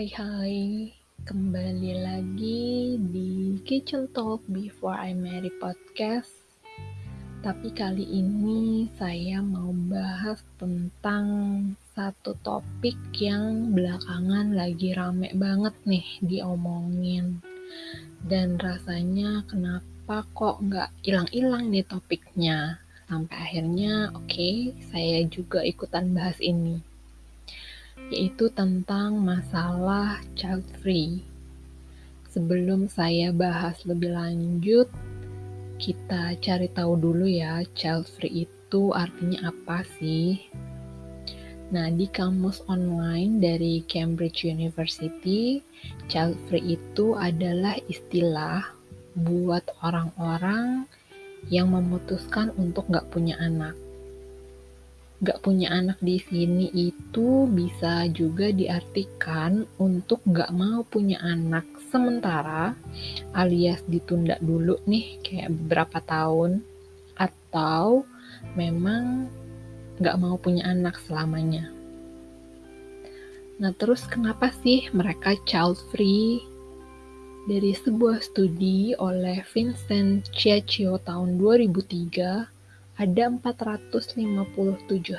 Hai hai, kembali lagi di Kitchen Talk Before I Marry Podcast. Tapi kali ini saya mau bahas tentang satu topik yang belakangan lagi rame banget nih diomongin. Dan rasanya kenapa kok nggak hilang-hilang nih topiknya. Sampai akhirnya oke, okay, saya juga ikutan bahas ini yaitu tentang masalah child free. Sebelum saya bahas lebih lanjut, kita cari tahu dulu ya, child free itu artinya apa sih? Nah, di kamus online dari Cambridge University, child free itu adalah istilah buat orang-orang yang memutuskan untuk nggak punya anak gak punya anak di sini itu bisa juga diartikan untuk gak mau punya anak sementara alias ditunda dulu nih kayak beberapa tahun atau memang gak mau punya anak selamanya. Nah terus kenapa sih mereka child free? Dari sebuah studi oleh Vincent Ciaccio tahun 2003, ada 457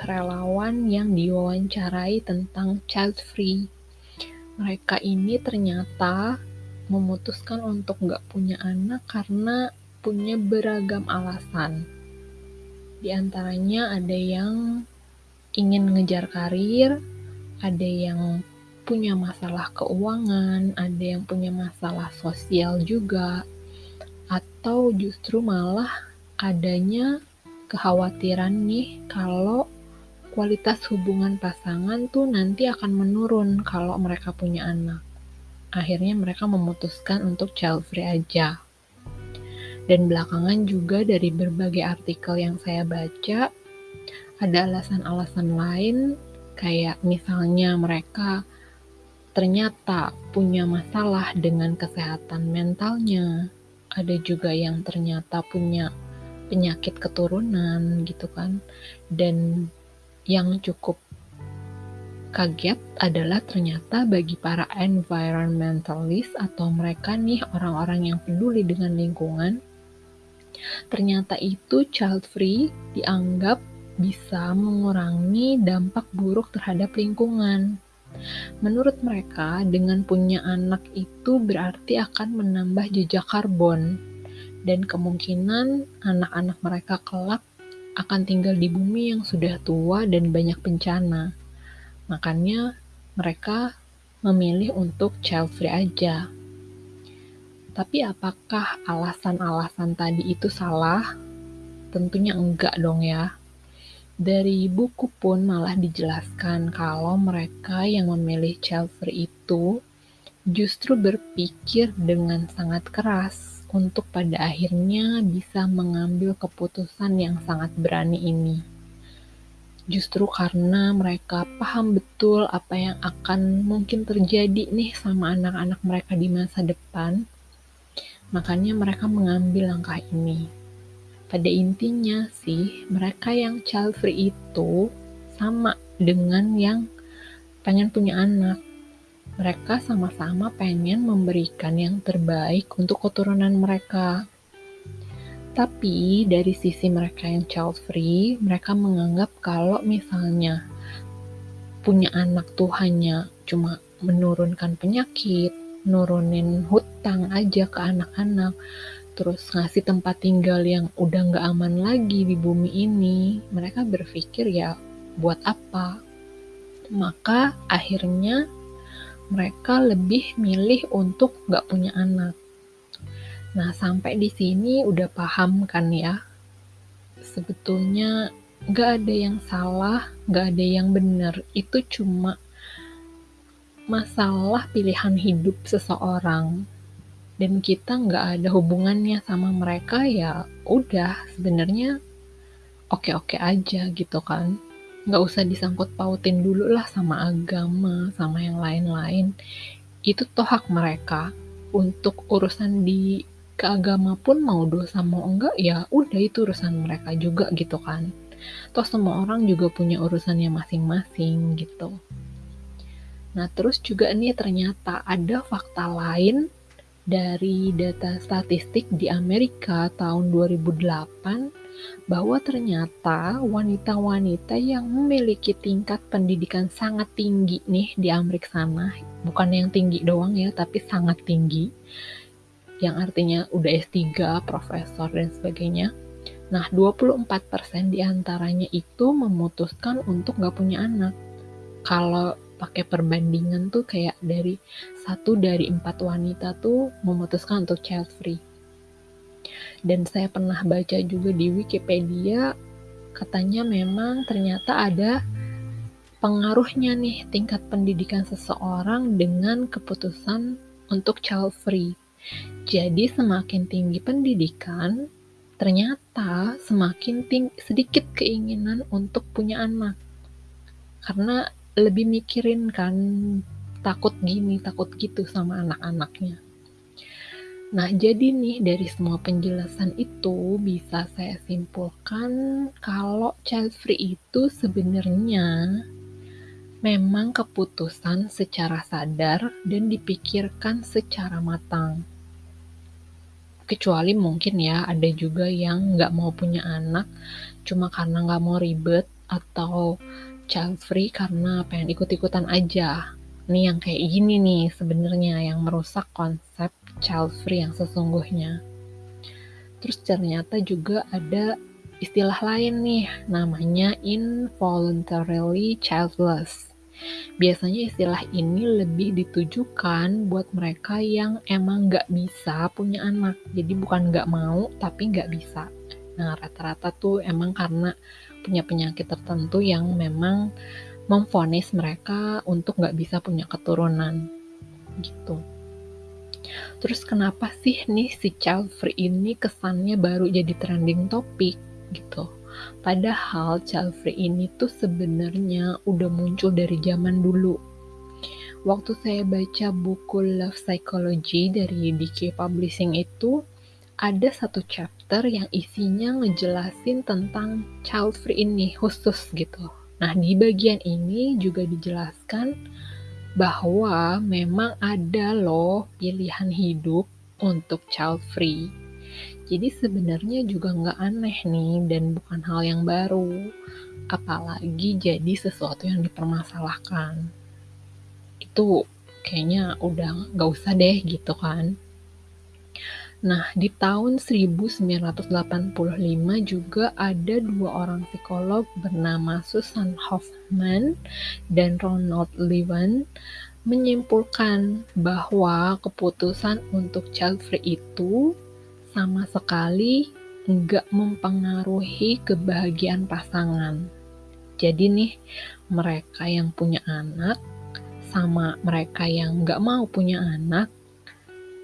relawan yang diwawancarai tentang child free. Mereka ini ternyata memutuskan untuk nggak punya anak karena punya beragam alasan. Di antaranya ada yang ingin ngejar karir, ada yang punya masalah keuangan, ada yang punya masalah sosial juga, atau justru malah adanya kekhawatiran nih kalau kualitas hubungan pasangan tuh nanti akan menurun kalau mereka punya anak. Akhirnya mereka memutuskan untuk child free aja. Dan belakangan juga dari berbagai artikel yang saya baca, ada alasan-alasan lain kayak misalnya mereka ternyata punya masalah dengan kesehatan mentalnya. Ada juga yang ternyata punya penyakit keturunan gitu kan dan yang cukup kaget adalah ternyata bagi para environmentalist atau mereka nih orang-orang yang peduli dengan lingkungan ternyata itu child free dianggap bisa mengurangi dampak buruk terhadap lingkungan. Menurut mereka, dengan punya anak itu berarti akan menambah jejak karbon dan kemungkinan anak-anak mereka kelak akan tinggal di bumi yang sudah tua dan banyak bencana. Makanya mereka memilih untuk child free aja. Tapi apakah alasan-alasan tadi itu salah? Tentunya enggak dong ya. Dari buku pun malah dijelaskan kalau mereka yang memilih child free itu justru berpikir dengan sangat keras untuk pada akhirnya bisa mengambil keputusan yang sangat berani ini. Justru karena mereka paham betul apa yang akan mungkin terjadi nih sama anak-anak mereka di masa depan, makanya mereka mengambil langkah ini. Pada intinya sih, mereka yang child free itu sama dengan yang pengen punya anak mereka sama-sama pengen memberikan yang terbaik untuk keturunan mereka. Tapi dari sisi mereka yang child free, mereka menganggap kalau misalnya punya anak tuh hanya cuma menurunkan penyakit, nurunin hutang aja ke anak-anak, terus ngasih tempat tinggal yang udah nggak aman lagi di bumi ini, mereka berpikir ya buat apa? Maka akhirnya mereka lebih milih untuk nggak punya anak. Nah, sampai di sini udah paham kan ya? Sebetulnya nggak ada yang salah, nggak ada yang benar. Itu cuma masalah pilihan hidup seseorang. Dan kita nggak ada hubungannya sama mereka ya udah sebenarnya oke-oke aja gitu kan nggak usah disangkut pautin dulu lah sama agama, sama yang lain-lain. Itu toh hak mereka. Untuk urusan di keagama pun mau dosa mau enggak ya udah itu urusan mereka juga gitu kan. Toh semua orang juga punya urusannya masing-masing gitu. Nah, terus juga nih ternyata ada fakta lain dari data statistik di Amerika tahun 2008 bahwa ternyata wanita-wanita yang memiliki tingkat pendidikan sangat tinggi nih di Amerika sana, bukan yang tinggi doang ya, tapi sangat tinggi, yang artinya udah S3, profesor, dan sebagainya. Nah, 24% di antaranya itu memutuskan untuk gak punya anak. Kalau pakai perbandingan tuh kayak dari satu dari empat wanita tuh memutuskan untuk child free. Dan saya pernah baca juga di Wikipedia katanya memang ternyata ada pengaruhnya nih tingkat pendidikan seseorang dengan keputusan untuk child free. Jadi semakin tinggi pendidikan, ternyata semakin tinggi, sedikit keinginan untuk punya anak. Karena lebih mikirin kan takut gini, takut gitu sama anak-anaknya. Nah, jadi nih dari semua penjelasan itu bisa saya simpulkan kalau child free itu sebenarnya memang keputusan secara sadar dan dipikirkan secara matang. Kecuali mungkin ya ada juga yang nggak mau punya anak cuma karena nggak mau ribet atau child free karena pengen ikut-ikutan aja. Nih yang kayak gini nih sebenarnya yang merusak konsep child free yang sesungguhnya. Terus ternyata juga ada istilah lain nih namanya involuntarily childless. Biasanya istilah ini lebih ditujukan buat mereka yang emang nggak bisa punya anak. Jadi bukan nggak mau, tapi nggak bisa. Nah, rata-rata tuh emang karena punya penyakit tertentu yang memang memfonis mereka untuk nggak bisa punya keturunan gitu. Terus kenapa sih nih si child free ini kesannya baru jadi trending topik gitu? Padahal child free ini tuh sebenarnya udah muncul dari zaman dulu. Waktu saya baca buku Love Psychology dari DK Publishing itu, ada satu chapter yang isinya ngejelasin tentang child free ini khusus gitu. Nah, di bagian ini juga dijelaskan bahwa memang ada loh pilihan hidup untuk child free. Jadi sebenarnya juga nggak aneh nih dan bukan hal yang baru, apalagi jadi sesuatu yang dipermasalahkan. Itu kayaknya udah nggak usah deh gitu kan. Nah, di tahun 1985 juga ada dua orang psikolog bernama Susan Hoffman dan Ronald Levin menyimpulkan bahwa keputusan untuk child free itu sama sekali nggak mempengaruhi kebahagiaan pasangan. Jadi nih, mereka yang punya anak sama mereka yang nggak mau punya anak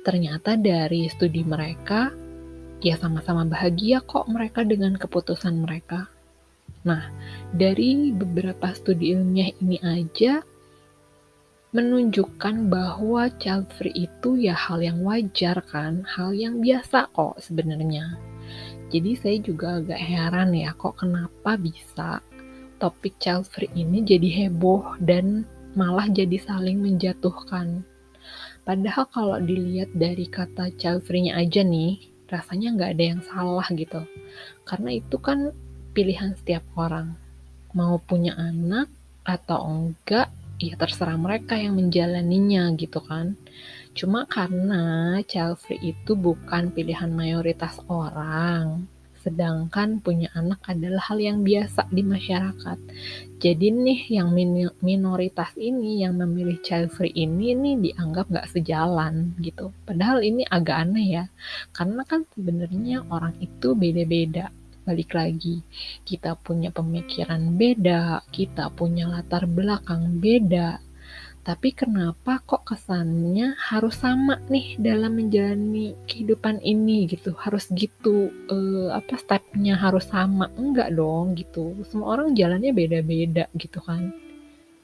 ternyata dari studi mereka, ya sama-sama bahagia kok mereka dengan keputusan mereka. Nah, dari beberapa studi ilmiah ini aja menunjukkan bahwa child free itu ya hal yang wajar kan, hal yang biasa kok sebenarnya. Jadi saya juga agak heran ya kok kenapa bisa topik child free ini jadi heboh dan malah jadi saling menjatuhkan. Padahal kalau dilihat dari kata child free-nya aja nih, rasanya nggak ada yang salah gitu. Karena itu kan pilihan setiap orang. Mau punya anak atau enggak, ya terserah mereka yang menjalaninya gitu kan. Cuma karena child free itu bukan pilihan mayoritas orang sedangkan punya anak adalah hal yang biasa di masyarakat. Jadi nih yang minoritas ini yang memilih child free ini nih dianggap nggak sejalan gitu. Padahal ini agak aneh ya, karena kan sebenarnya orang itu beda-beda. Balik lagi, kita punya pemikiran beda, kita punya latar belakang beda, tapi kenapa kok kesannya harus sama nih dalam menjalani kehidupan ini gitu? Harus gitu uh, apa stepnya harus sama? Enggak dong gitu. Semua orang jalannya beda-beda gitu kan.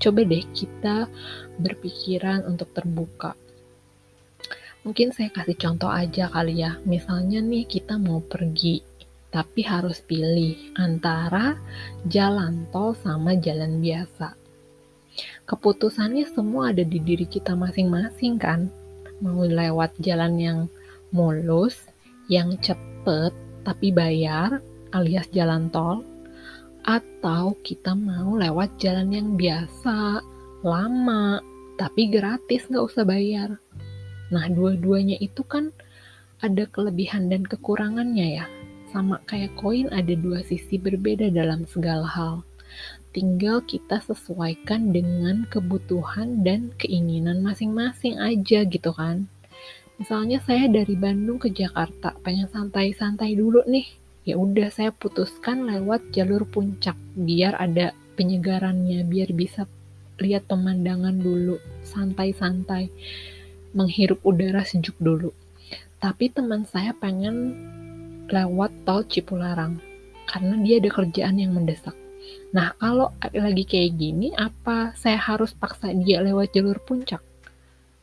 Coba deh kita berpikiran untuk terbuka. Mungkin saya kasih contoh aja kali ya. Misalnya nih kita mau pergi tapi harus pilih antara jalan tol sama jalan biasa keputusannya semua ada di diri kita masing-masing kan. Mau lewat jalan yang mulus, yang cepet tapi bayar alias jalan tol, atau kita mau lewat jalan yang biasa, lama, tapi gratis nggak usah bayar. Nah, dua-duanya itu kan ada kelebihan dan kekurangannya ya. Sama kayak koin ada dua sisi berbeda dalam segala hal. Tinggal kita sesuaikan dengan kebutuhan dan keinginan masing-masing aja gitu kan. Misalnya saya dari Bandung ke Jakarta, pengen santai-santai dulu nih. Ya udah saya putuskan lewat jalur puncak biar ada penyegarannya biar bisa lihat pemandangan dulu santai-santai menghirup udara sejuk dulu. Tapi teman saya pengen lewat tol Cipularang karena dia ada kerjaan yang mendesak nah kalau lagi kayak gini apa saya harus paksa dia lewat jalur puncak?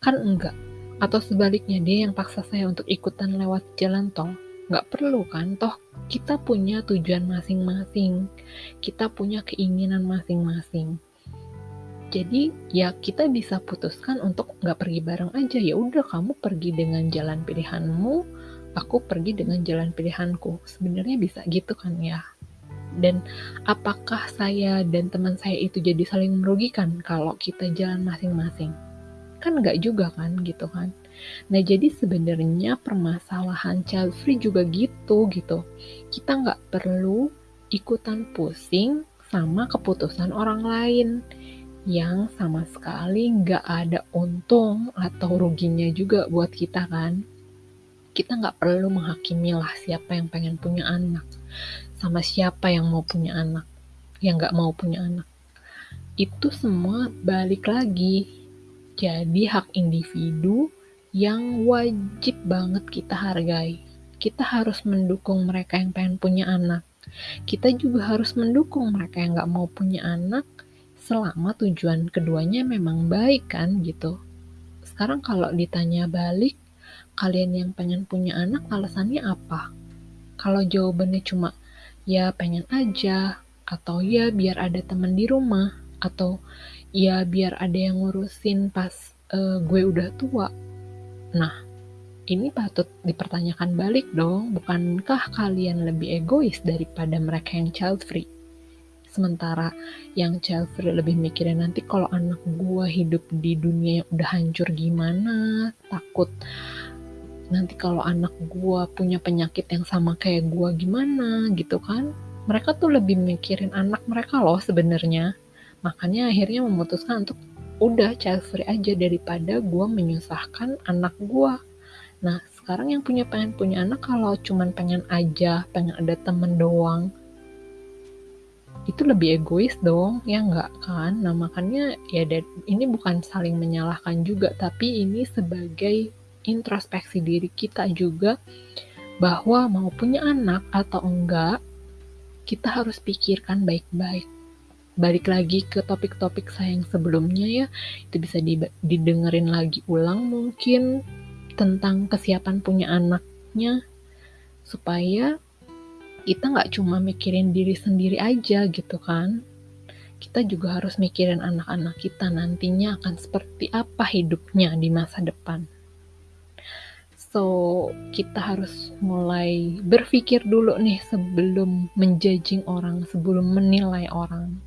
Kan enggak. Atau sebaliknya dia yang paksa saya untuk ikutan lewat jalan tol? Nggak perlu kan? Toh kita punya tujuan masing-masing. Kita punya keinginan masing-masing. Jadi ya kita bisa putuskan untuk nggak pergi bareng aja. Ya udah kamu pergi dengan jalan pilihanmu aku pergi dengan jalan pilihanku. Sebenarnya bisa gitu kan ya dan apakah saya dan teman saya itu jadi saling merugikan kalau kita jalan masing-masing kan nggak juga kan gitu kan Nah, jadi sebenarnya permasalahan child free juga gitu gitu. Kita nggak perlu ikutan pusing sama keputusan orang lain yang sama sekali nggak ada untung atau ruginya juga buat kita kan. Kita nggak perlu menghakimi lah siapa yang pengen punya anak sama siapa yang mau punya anak, yang nggak mau punya anak. Itu semua balik lagi jadi hak individu yang wajib banget kita hargai. Kita harus mendukung mereka yang pengen punya anak. Kita juga harus mendukung mereka yang gak mau punya anak selama tujuan keduanya memang baik kan gitu. Sekarang kalau ditanya balik, kalian yang pengen punya anak alasannya apa? Kalau jawabannya cuma ya pengen aja, atau ya biar ada teman di rumah, atau ya biar ada yang ngurusin pas uh, gue udah tua, Nah, ini patut dipertanyakan balik dong, bukankah kalian lebih egois daripada mereka yang child free? Sementara yang child free lebih mikirin nanti kalau anak gua hidup di dunia yang udah hancur gimana, takut nanti kalau anak gua punya penyakit yang sama kayak gua gimana gitu kan. Mereka tuh lebih mikirin anak mereka loh sebenarnya. Makanya akhirnya memutuskan untuk udah child free aja daripada gue menyusahkan anak gue nah sekarang yang punya pengen punya anak kalau cuman pengen aja pengen ada temen doang itu lebih egois dong ya nggak kan nah makanya ya ini bukan saling menyalahkan juga tapi ini sebagai introspeksi diri kita juga bahwa mau punya anak atau enggak kita harus pikirkan baik-baik. Balik lagi ke topik-topik saya yang sebelumnya ya. Itu bisa didengerin lagi ulang mungkin tentang kesiapan punya anaknya. Supaya kita nggak cuma mikirin diri sendiri aja gitu kan. Kita juga harus mikirin anak-anak kita nantinya akan seperti apa hidupnya di masa depan so kita harus mulai berpikir dulu nih sebelum menjudging orang sebelum menilai orang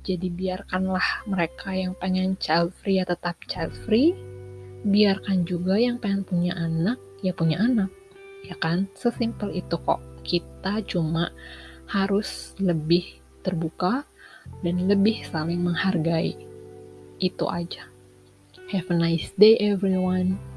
jadi biarkanlah mereka yang pengen child free ya tetap child free. Biarkan juga yang pengen punya anak ya punya anak. Ya kan? Sesimpel itu kok. Kita cuma harus lebih terbuka dan lebih saling menghargai. Itu aja. Have a nice day everyone.